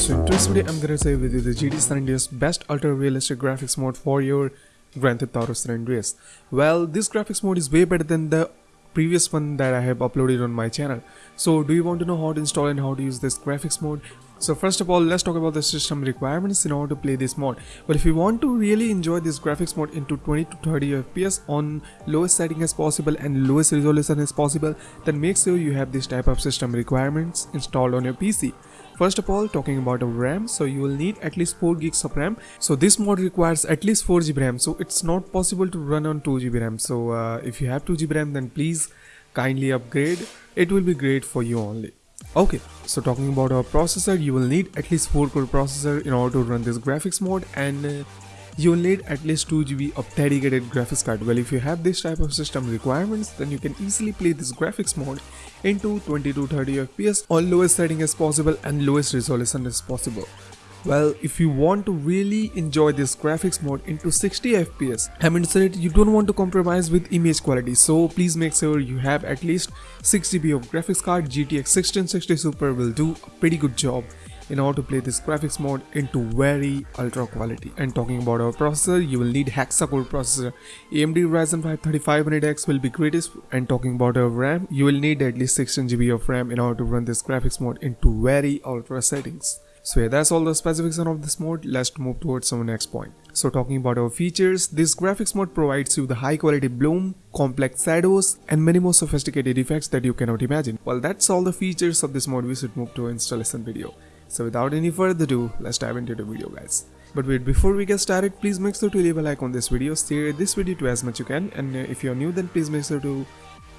So in today's video, I'm gonna say with you the GTA San Andreas best ultra realistic graphics mode for your Grand Theft Auto San Andreas. Well, this graphics mode is way better than the previous one that I have uploaded on my channel. So do you want to know how to install and how to use this graphics mode? So first of all, let's talk about the system requirements in order to play this mod. But if you want to really enjoy this graphics mode into 20 to 30 FPS on lowest setting as possible and lowest resolution as possible, then make sure you have this type of system requirements installed on your PC. First of all, talking about RAM, so you will need at least 4 gigs of RAM. So this mod requires at least 4 GB RAM, so it's not possible to run on 2 GB RAM. So uh, if you have 2 GB RAM, then please kindly upgrade. It will be great for you only. Okay, so talking about our processor, you will need at least 4 core processor in order to run this graphics mode and uh, you will need at least 2 GB of dedicated graphics card. Well, if you have this type of system requirements, then you can easily play this graphics mode into 20 to 30 FPS on lowest setting as possible and lowest resolution as possible. Well, if you want to really enjoy this graphics mode into 60 FPS, I mean said you don't want to compromise with image quality, so please make sure you have at least 6 GB of graphics card. GTX 1660 Super will do a pretty good job in order to play this graphics mode into very ultra quality. And talking about our processor, you will need hexa-core processor. AMD Ryzen 5 3500X will be greatest. And talking about our RAM, you will need at least 16 GB of RAM in order to run this graphics mode into very ultra settings. So yeah, that's all the specification of this mode. Let's move towards our next point. So talking about our features, this graphics mode provides you the high quality bloom, complex shadows, and many more sophisticated effects that you cannot imagine. Well, that's all the features of this mode. We should move to installation video. So without any further ado, let's dive into the video guys. But wait, before we get started, please make sure to leave a like on this video, share this video to as much as you can, and uh, if you're new then please make sure to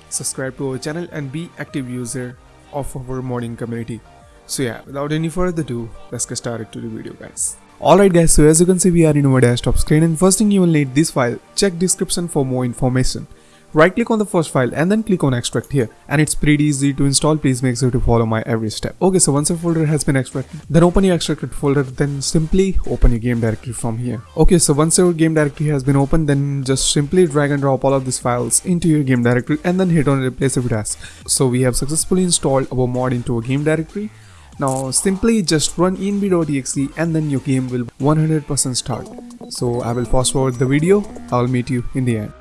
subscribe to our channel and be active user of our modding community. So yeah, without any further ado, let's get started to the video guys. Alright guys, so as you can see we are in our desktop screen and first thing you will need this file, check description for more information. Right click on the first file and then click on extract here and it's pretty easy to install please make sure to follow my every step. Okay so once your folder has been extracted then open your extracted folder then simply open your game directory from here. Okay so once your game directory has been opened then just simply drag and drop all of these files into your game directory and then hit on replace with as. So we have successfully installed our mod into a game directory now simply just run env.exe and then your game will 100% start. So I will fast forward the video, I'll meet you in the end.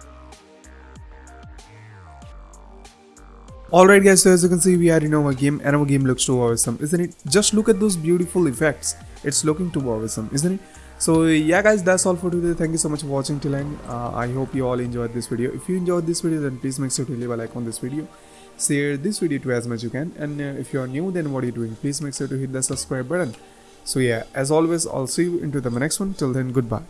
Alright guys, so as you can see we are in our game and our game looks too awesome, isn't it? Just look at those beautiful effects. It's looking too awesome, isn't it? So yeah guys, that's all for today. Thank you so much for watching till end. Uh, I hope you all enjoyed this video. If you enjoyed this video then please make sure to leave a like on this video. Share this video to as much as you can and uh, if you are new then what are you doing? Please make sure to hit the subscribe button. So yeah, as always, I'll see you into the next one. Till then, goodbye.